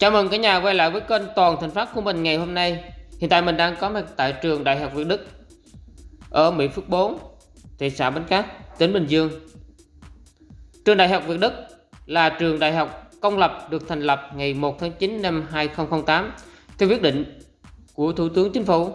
Chào mừng cả nhà quay lại với kênh Toàn Thành Phát của mình ngày hôm nay. Hiện tại mình đang có mặt tại trường Đại học Việt Đức ở Mỹ Phước 4, thị xã Bến Cát, tỉnh Bình Dương. Trường Đại học Việt Đức là trường đại học công lập được thành lập ngày 1 tháng 9 năm 2008 theo quyết định của Thủ tướng Chính phủ.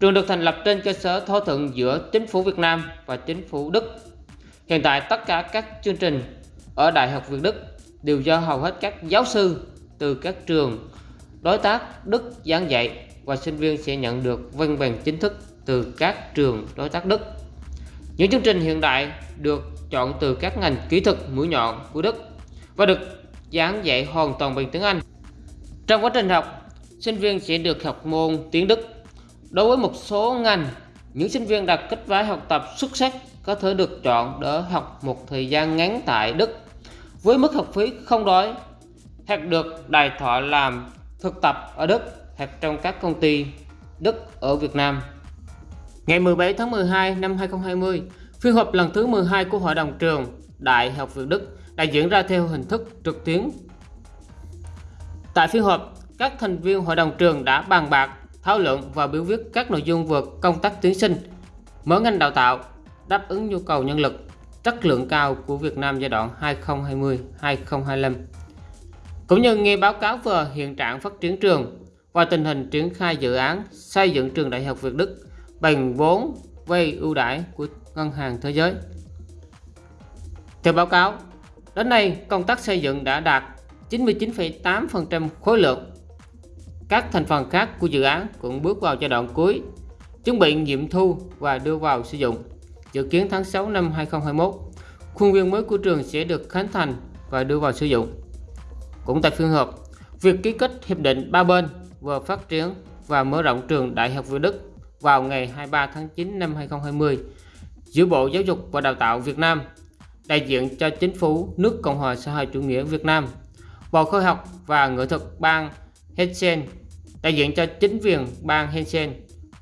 Trường được thành lập trên cơ sở thỏa thuận giữa Chính phủ Việt Nam và Chính phủ Đức. Hiện tại tất cả các chương trình ở Đại học Việt Đức đều do hầu hết các giáo sư từ các trường đối tác Đức giảng dạy và sinh viên sẽ nhận được văn bằng chính thức từ các trường đối tác Đức. Những chương trình hiện đại được chọn từ các ngành kỹ thuật mũi nhọn của Đức và được giảng dạy hoàn toàn bằng tiếng Anh. Trong quá trình học, sinh viên sẽ được học môn tiếng Đức. Đối với một số ngành, những sinh viên đạt kết quả học tập xuất sắc có thể được chọn để học một thời gian ngắn tại Đức với mức học phí không đói hoặc được đài thọ làm thực tập ở Đức hoặc trong các công ty Đức ở Việt Nam. Ngày 17 tháng 12 năm 2020, phiên họp lần thứ 12 của Hội đồng trường Đại học Việt Đức đã diễn ra theo hình thức trực tuyến. Tại phiên họp, các thành viên hội đồng trường đã bàn bạc, thảo luận và biểu quyết các nội dung vượt công tác tuyển sinh, mở ngành đào tạo, đáp ứng nhu cầu nhân lực chất lượng cao của Việt Nam giai đoạn 2020-2025 cũng như nghe báo cáo về hiện trạng phát triển trường và tình hình triển khai dự án xây dựng trường Đại học Việt Đức bằng vốn vay ưu đãi của Ngân hàng Thế giới. Theo báo cáo, đến nay công tác xây dựng đã đạt 99,8% khối lượng. Các thành phần khác của dự án cũng bước vào giai đoạn cuối, chuẩn bị nghiệm thu và đưa vào sử dụng. Dự kiến tháng 6 năm 2021, khuôn viên mới của trường sẽ được khánh thành và đưa vào sử dụng. Cũng tại phiên họp, việc ký kết hiệp định ba bên vừa phát triển và mở rộng trường Đại học Việt Đức vào ngày 23 tháng 9 năm 2020 giữa Bộ Giáo dục và Đào tạo Việt Nam, đại diện cho chính phủ nước Cộng hòa xã hội chủ nghĩa Việt Nam, Bộ Khoa học và Nghệ thuật bang Hessen, đại diện cho chính quyền bang Hessen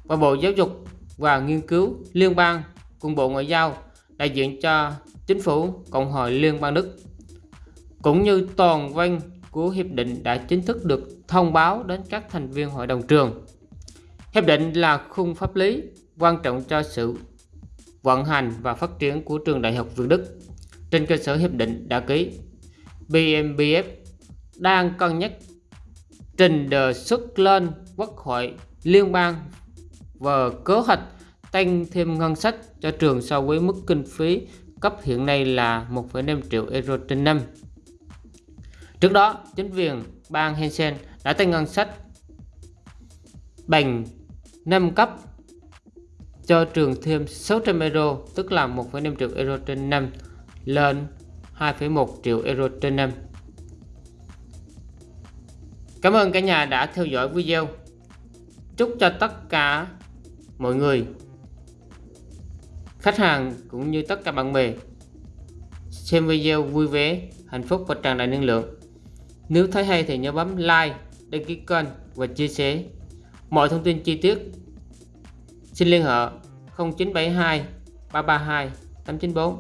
và Bộ Giáo dục và Nghiên cứu Liên bang cùng Bộ Ngoại giao đại diện cho chính phủ Cộng hòa Liên bang Đức. Cũng như toàn văn của hiệp định đã chính thức được thông báo đến các thành viên hội đồng trường. Hiệp định là khung pháp lý quan trọng cho sự vận hành và phát triển của trường Đại học Việt Đức. Trên cơ sở hiệp định đã ký, BMBF đang cân nhắc trình đề xuất lên Quốc hội liên bang và kế hoạch tăng thêm ngân sách cho trường so với mức kinh phí cấp hiện nay là 1,5 triệu euro trên năm. Trước đó, chính quyền bang Hessen đã tăng ngân sách bằng 5 cấp cho trường thêm 600 euro, tức là 1,5 triệu euro trên năm lên 2,1 triệu euro trên năm. Cảm ơn cả nhà đã theo dõi video. Chúc cho tất cả mọi người, khách hàng cũng như tất cả bạn bè xem video vui vẻ, hạnh phúc và tràn đầy năng lượng. Nếu thấy hay thì nhớ bấm like, đăng ký kênh và chia sẻ. Mọi thông tin chi tiết xin liên hệ 0972 332 894